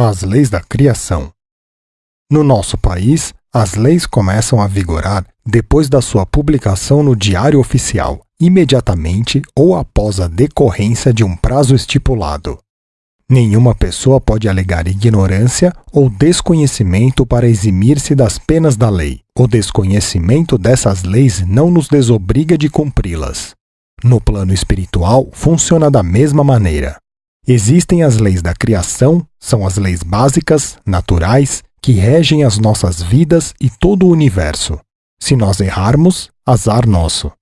As leis da criação. No nosso país, as leis começam a vigorar depois da sua publicação no Diário Oficial, imediatamente ou após a decorrência de um prazo estipulado. Nenhuma pessoa pode alegar ignorância ou desconhecimento para eximir-se das penas da lei. O desconhecimento dessas leis não nos desobriga de cumpri-las. No plano espiritual, funciona da mesma maneira. Existem as leis da criação, são as leis básicas, naturais, que regem as nossas vidas e todo o universo. Se nós errarmos, azar nosso.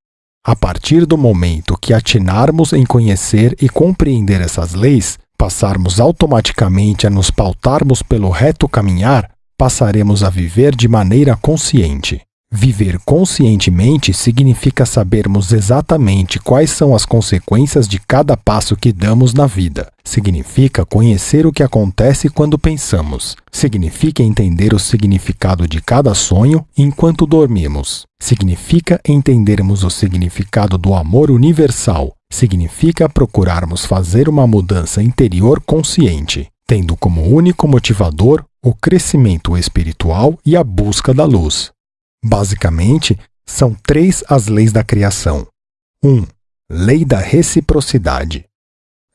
A partir do momento que atinarmos em conhecer e compreender essas leis, passarmos automaticamente a nos pautarmos pelo reto caminhar, passaremos a viver de maneira consciente. Viver conscientemente significa sabermos exatamente quais são as consequências de cada passo que damos na vida. Significa conhecer o que acontece quando pensamos. Significa entender o significado de cada sonho enquanto dormimos. Significa entendermos o significado do amor universal. Significa procurarmos fazer uma mudança interior consciente, tendo como único motivador o crescimento espiritual e a busca da luz. Basicamente, são três as leis da criação. 1. Um, lei da reciprocidade.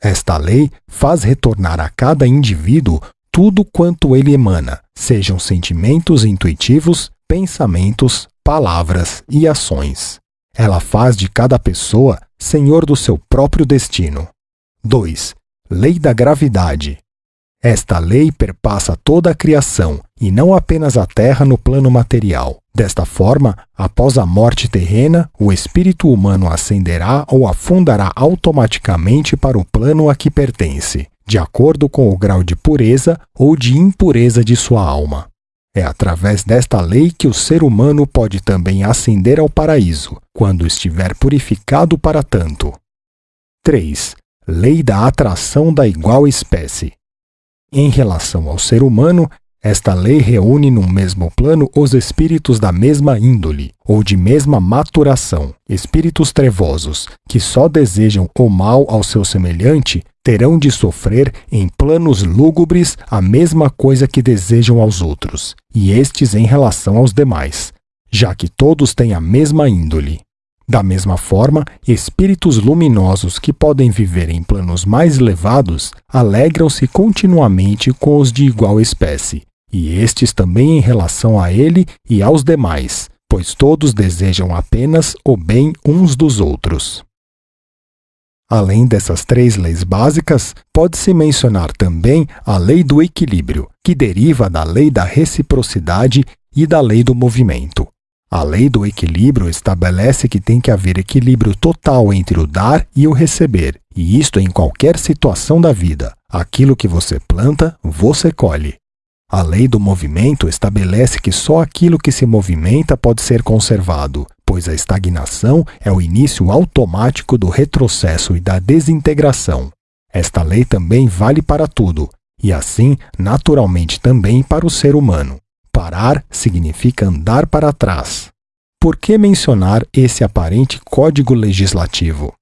Esta lei faz retornar a cada indivíduo tudo quanto ele emana, sejam sentimentos intuitivos, pensamentos, palavras e ações. Ela faz de cada pessoa senhor do seu próprio destino. 2. Lei da gravidade. Esta lei perpassa toda a criação e não apenas a Terra no plano material. Desta forma, após a morte terrena, o espírito humano ascenderá ou afundará automaticamente para o plano a que pertence, de acordo com o grau de pureza ou de impureza de sua alma. É através desta lei que o ser humano pode também ascender ao paraíso, quando estiver purificado para tanto. 3. Lei da atração da igual espécie. Em relação ao ser humano, esta lei reúne num mesmo plano os espíritos da mesma índole, ou de mesma maturação. Espíritos trevosos, que só desejam o mal ao seu semelhante, terão de sofrer em planos lúgubres a mesma coisa que desejam aos outros, e estes em relação aos demais, já que todos têm a mesma índole. Da mesma forma, espíritos luminosos que podem viver em planos mais elevados alegram-se continuamente com os de igual espécie, e estes também em relação a ele e aos demais, pois todos desejam apenas o bem uns dos outros. Além dessas três leis básicas, pode-se mencionar também a lei do equilíbrio, que deriva da lei da reciprocidade e da lei do movimento. A lei do equilíbrio estabelece que tem que haver equilíbrio total entre o dar e o receber, e isto em qualquer situação da vida. Aquilo que você planta, você colhe. A lei do movimento estabelece que só aquilo que se movimenta pode ser conservado, pois a estagnação é o início automático do retrocesso e da desintegração. Esta lei também vale para tudo, e assim, naturalmente, também para o ser humano. Parar significa andar para trás. Por que mencionar esse aparente código legislativo?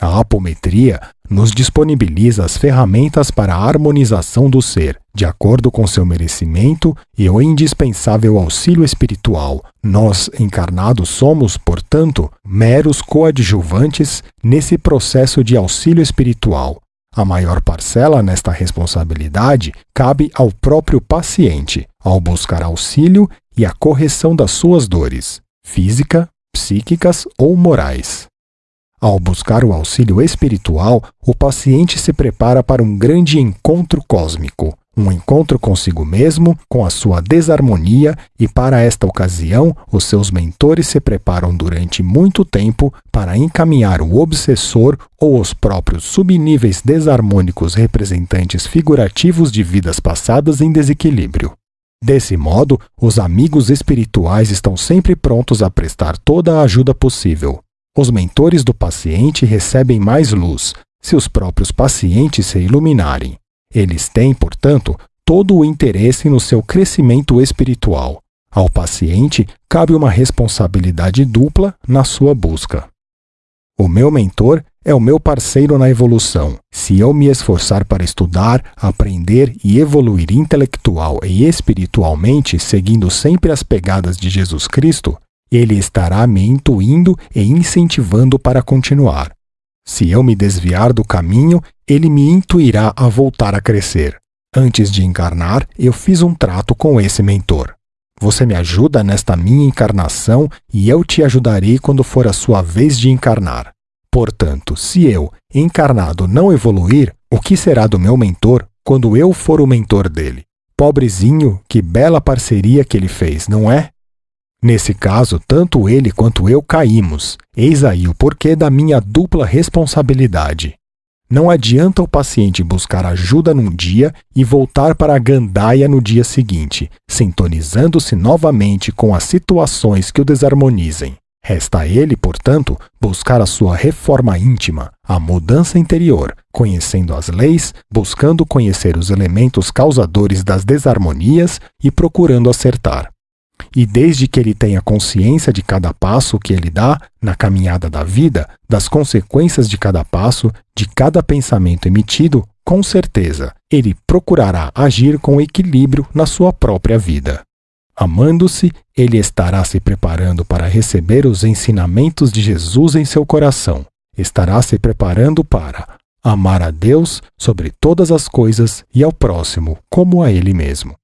A apometria nos disponibiliza as ferramentas para a harmonização do ser, de acordo com seu merecimento e o indispensável auxílio espiritual. Nós, encarnados, somos, portanto, meros coadjuvantes nesse processo de auxílio espiritual, a maior parcela nesta responsabilidade cabe ao próprio paciente, ao buscar auxílio e a correção das suas dores, física, psíquicas ou morais. Ao buscar o auxílio espiritual, o paciente se prepara para um grande encontro cósmico, um encontro consigo mesmo, com a sua desarmonia, e para esta ocasião, os seus mentores se preparam durante muito tempo para encaminhar o obsessor ou os próprios subníveis desarmônicos representantes figurativos de vidas passadas em desequilíbrio. Desse modo, os amigos espirituais estão sempre prontos a prestar toda a ajuda possível. Os mentores do paciente recebem mais luz, se os próprios pacientes se iluminarem. Eles têm, portanto, todo o interesse no seu crescimento espiritual. Ao paciente cabe uma responsabilidade dupla na sua busca. O meu mentor é o meu parceiro na evolução. Se eu me esforçar para estudar, aprender e evoluir intelectual e espiritualmente, seguindo sempre as pegadas de Jesus Cristo, ele estará me intuindo e incentivando para continuar. Se eu me desviar do caminho, ele me intuirá a voltar a crescer. Antes de encarnar, eu fiz um trato com esse mentor. Você me ajuda nesta minha encarnação e eu te ajudarei quando for a sua vez de encarnar. Portanto, se eu, encarnado, não evoluir, o que será do meu mentor quando eu for o mentor dele? Pobrezinho, que bela parceria que ele fez, não é? Nesse caso, tanto ele quanto eu caímos. Eis aí o porquê da minha dupla responsabilidade. Não adianta o paciente buscar ajuda num dia e voltar para a gandaia no dia seguinte, sintonizando-se novamente com as situações que o desarmonizem. Resta a ele, portanto, buscar a sua reforma íntima, a mudança interior, conhecendo as leis, buscando conhecer os elementos causadores das desarmonias e procurando acertar. E desde que ele tenha consciência de cada passo que ele dá na caminhada da vida, das consequências de cada passo, de cada pensamento emitido, com certeza ele procurará agir com equilíbrio na sua própria vida. Amando-se, ele estará se preparando para receber os ensinamentos de Jesus em seu coração. Estará se preparando para amar a Deus sobre todas as coisas e ao próximo como a ele mesmo.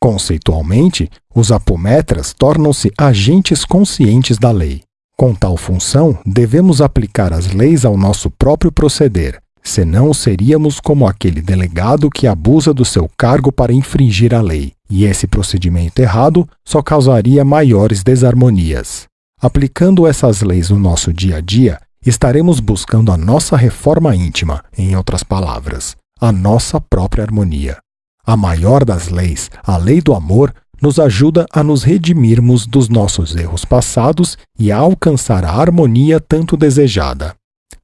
Conceitualmente, os apometras tornam-se agentes conscientes da lei. Com tal função, devemos aplicar as leis ao nosso próprio proceder, senão seríamos como aquele delegado que abusa do seu cargo para infringir a lei, e esse procedimento errado só causaria maiores desarmonias. Aplicando essas leis no nosso dia a dia, estaremos buscando a nossa reforma íntima, em outras palavras, a nossa própria harmonia. A maior das leis, a lei do amor, nos ajuda a nos redimirmos dos nossos erros passados e a alcançar a harmonia tanto desejada.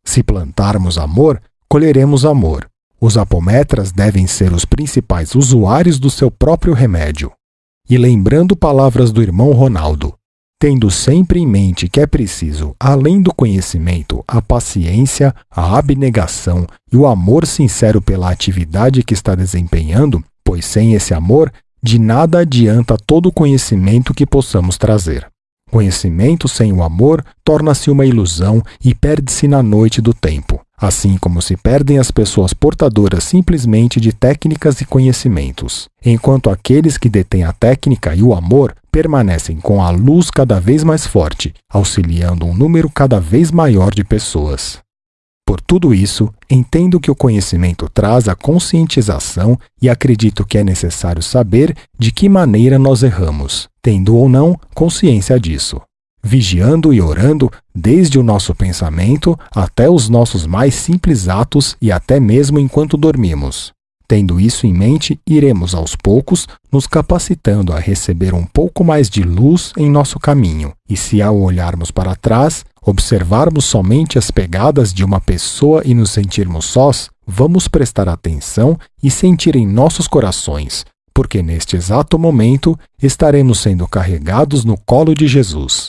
Se plantarmos amor, colheremos amor. Os apometras devem ser os principais usuários do seu próprio remédio. E lembrando palavras do irmão Ronaldo, tendo sempre em mente que é preciso, além do conhecimento, a paciência, a abnegação e o amor sincero pela atividade que está desempenhando, pois sem esse amor, de nada adianta todo o conhecimento que possamos trazer. Conhecimento sem o amor torna-se uma ilusão e perde-se na noite do tempo, assim como se perdem as pessoas portadoras simplesmente de técnicas e conhecimentos, enquanto aqueles que detêm a técnica e o amor permanecem com a luz cada vez mais forte, auxiliando um número cada vez maior de pessoas. Por tudo isso, entendo que o conhecimento traz a conscientização e acredito que é necessário saber de que maneira nós erramos, tendo ou não consciência disso. Vigiando e orando desde o nosso pensamento até os nossos mais simples atos e até mesmo enquanto dormimos. Tendo isso em mente, iremos aos poucos nos capacitando a receber um pouco mais de luz em nosso caminho, e se ao olharmos para trás, observarmos somente as pegadas de uma pessoa e nos sentirmos sós, vamos prestar atenção e sentir em nossos corações, porque neste exato momento estaremos sendo carregados no colo de Jesus.